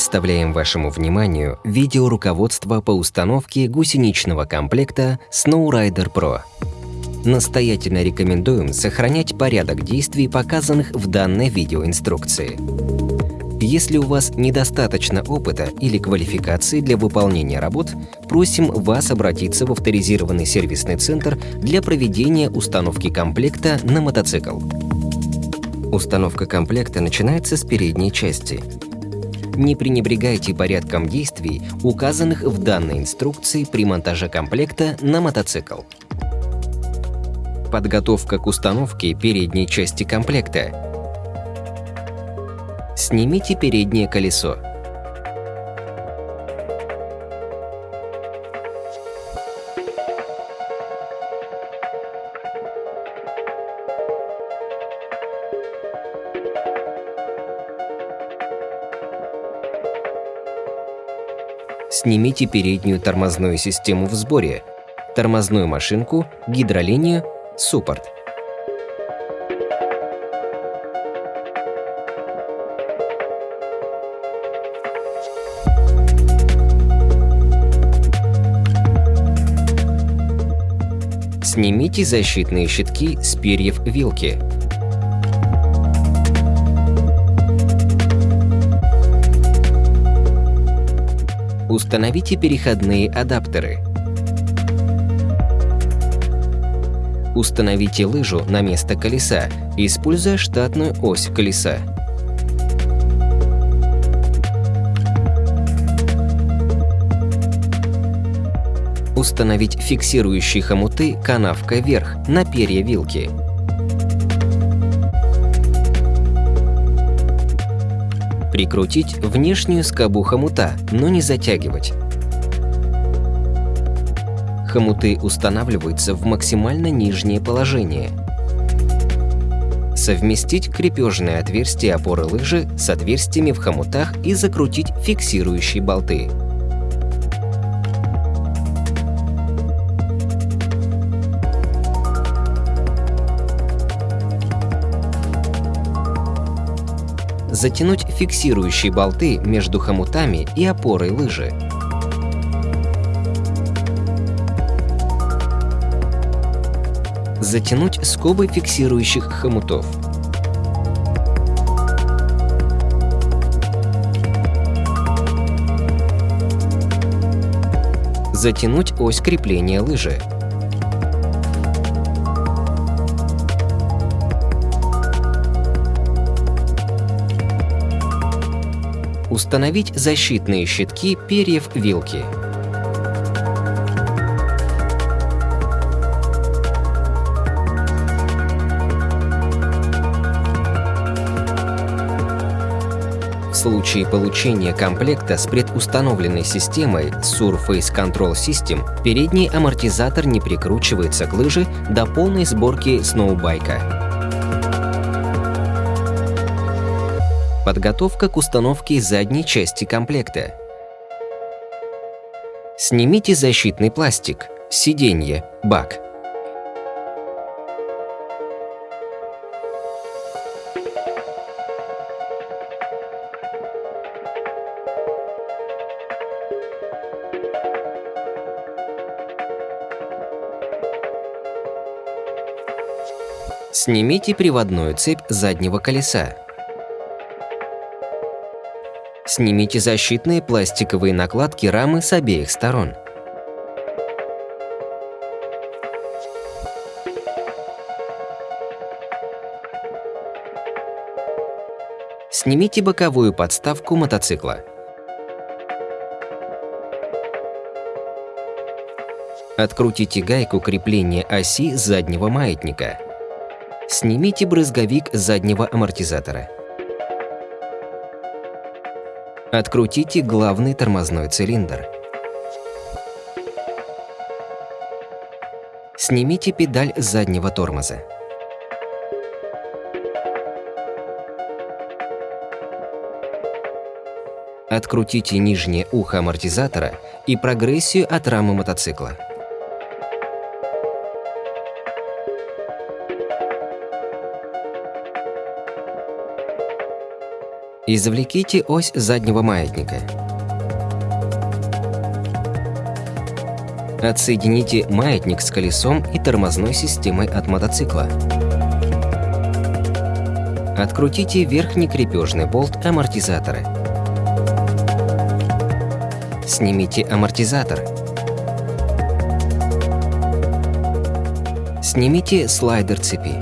Представляем вашему вниманию видеоруководство по установке гусеничного комплекта Snowrider Pro. Настоятельно рекомендуем сохранять порядок действий, показанных в данной видеоинструкции. Если у вас недостаточно опыта или квалификации для выполнения работ, просим вас обратиться в авторизированный сервисный центр для проведения установки комплекта на мотоцикл. Установка комплекта начинается с передней части – не пренебрегайте порядком действий, указанных в данной инструкции при монтаже комплекта на мотоцикл. Подготовка к установке передней части комплекта. Снимите переднее колесо. Снимите переднюю тормозную систему в сборе, тормозную машинку, гидролинию, суппорт. Снимите защитные щитки с перьев вилки. Установите переходные адаптеры. Установите лыжу на место колеса, используя штатную ось колеса. Установить фиксирующие хомуты канавкой вверх на перья вилки. Прикрутить внешнюю скобу хомута, но не затягивать. Хомуты устанавливаются в максимально нижнее положение. Совместить крепежные отверстия опоры лыжи с отверстиями в хомутах и закрутить фиксирующие болты. Затянуть фиксирующие болты между хомутами и опорой лыжи. Затянуть скобы фиксирующих хомутов. Затянуть ось крепления лыжи. Установить защитные щитки перьев вилки. В случае получения комплекта с предустановленной системой Surface Control System передний амортизатор не прикручивается к лыже до полной сборки сноубайка. Подготовка к установке задней части комплекта. Снимите защитный пластик, сиденье, бак. Снимите приводную цепь заднего колеса. Снимите защитные пластиковые накладки рамы с обеих сторон. Снимите боковую подставку мотоцикла. Открутите гайку крепления оси заднего маятника. Снимите брызговик заднего амортизатора. Открутите главный тормозной цилиндр. Снимите педаль заднего тормоза. Открутите нижнее ухо амортизатора и прогрессию от рамы мотоцикла. Извлеките ось заднего маятника. Отсоедините маятник с колесом и тормозной системой от мотоцикла. Открутите верхний крепежный болт амортизатора. Снимите амортизатор. Снимите слайдер цепи.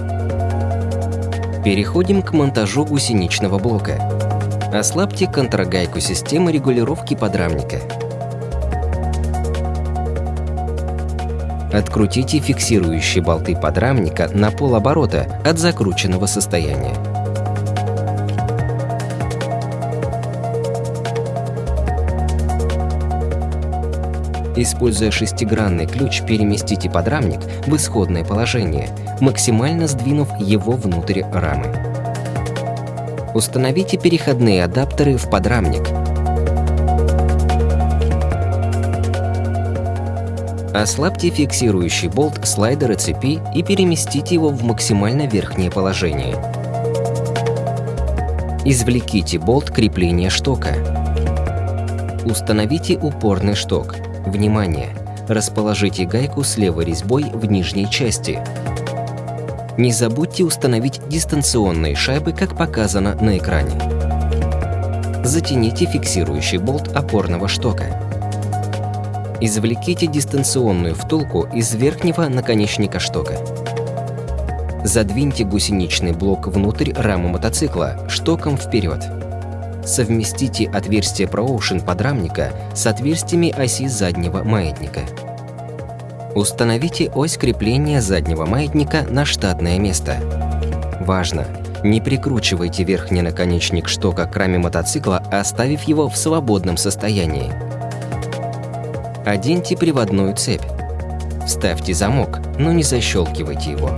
Переходим к монтажу гусеничного блока. Ослабьте контрагайку системы регулировки подрамника. Открутите фиксирующие болты подрамника на полоборота от закрученного состояния. Используя шестигранный ключ, переместите подрамник в исходное положение, максимально сдвинув его внутрь рамы. Установите переходные адаптеры в подрамник. Ослабьте фиксирующий болт слайдера цепи и переместите его в максимально верхнее положение. Извлеките болт крепления штока. Установите упорный шток. Внимание! Расположите гайку с левой резьбой в нижней части. Не забудьте установить дистанционные шайбы, как показано на экране. Затяните фиксирующий болт опорного штока. Извлеките дистанционную втулку из верхнего наконечника штока. Задвиньте гусеничный блок внутрь рамы мотоцикла штоком вперед. Совместите отверстие ProOcean подрамника с отверстиями оси заднего маятника. Установите ось крепления заднего маятника на штатное место. Важно! Не прикручивайте верхний наконечник штока к раме мотоцикла, оставив его в свободном состоянии. Оденьте приводную цепь. Вставьте замок, но не защелкивайте его.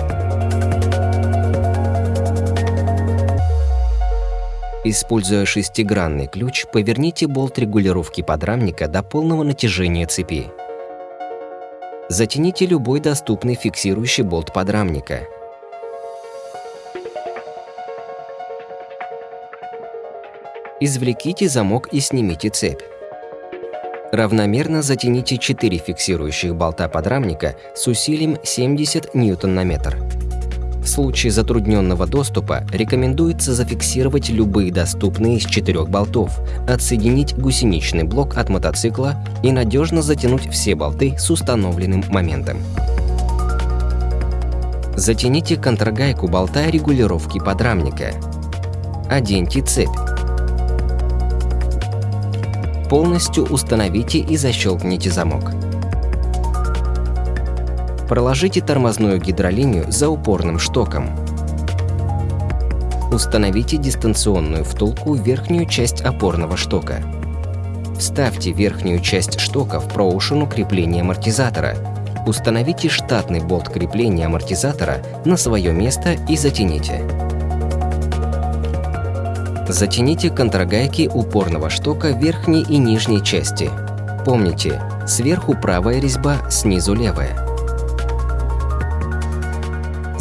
Используя шестигранный ключ, поверните болт регулировки подрамника до полного натяжения цепи. Затяните любой доступный фиксирующий болт подрамника. Извлеките замок и снимите цепь. Равномерно затяните 4 фиксирующих болта подрамника с усилием 70 ньютон на метр. В случае затрудненного доступа рекомендуется зафиксировать любые доступные из четырех болтов, отсоединить гусеничный блок от мотоцикла и надежно затянуть все болты с установленным моментом. Затяните контрагайку болта регулировки подрамника. Оденьте цепь. Полностью установите и защелкните замок. Проложите тормозную гидролинию за упорным штоком. Установите дистанционную втулку в верхнюю часть опорного штока. Вставьте верхнюю часть штока в проушину крепления амортизатора. Установите штатный болт крепления амортизатора на свое место и затяните. Затяните контрагайки упорного штока верхней и нижней части. Помните, сверху правая резьба, снизу левая.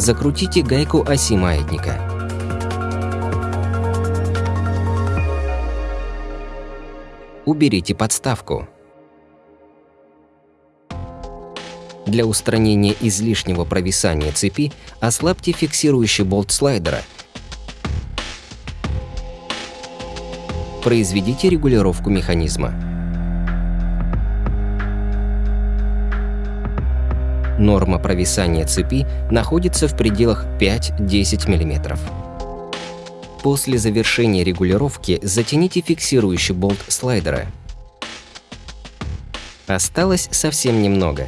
Закрутите гайку оси маятника. Уберите подставку. Для устранения излишнего провисания цепи ослабьте фиксирующий болт слайдера. Произведите регулировку механизма. Норма провисания цепи находится в пределах 5-10 мм. После завершения регулировки затяните фиксирующий болт слайдера. Осталось совсем немного.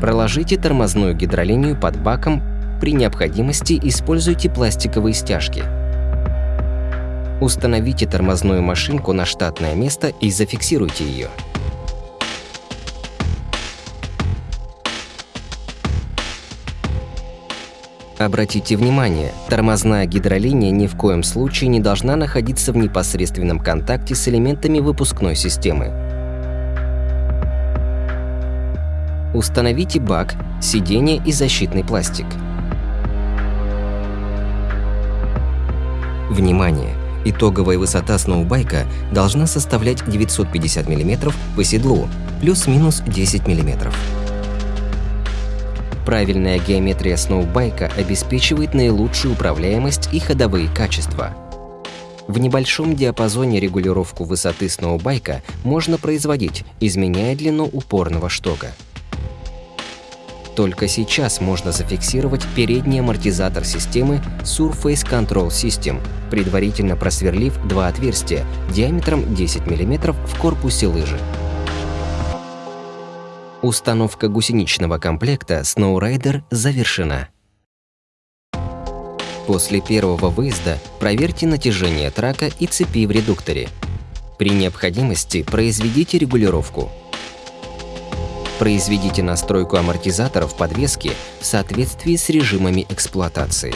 Проложите тормозную гидролинию под баком, при необходимости используйте пластиковые стяжки. Установите тормозную машинку на штатное место и зафиксируйте ее. Обратите внимание, тормозная гидролиния ни в коем случае не должна находиться в непосредственном контакте с элементами выпускной системы. Установите бак, сиденье и защитный пластик. Внимание! Итоговая высота сноубайка должна составлять 950 мм по седлу, плюс-минус 10 мм. Правильная геометрия сноубайка обеспечивает наилучшую управляемость и ходовые качества. В небольшом диапазоне регулировку высоты сноубайка можно производить, изменяя длину упорного штока. Только сейчас можно зафиксировать передний амортизатор системы Surface Control System, предварительно просверлив два отверстия диаметром 10 мм в корпусе лыжи. Установка гусеничного комплекта SnowRider завершена. После первого выезда проверьте натяжение трака и цепи в редукторе. При необходимости произведите регулировку. Произведите настройку амортизаторов подвески в соответствии с режимами эксплуатации.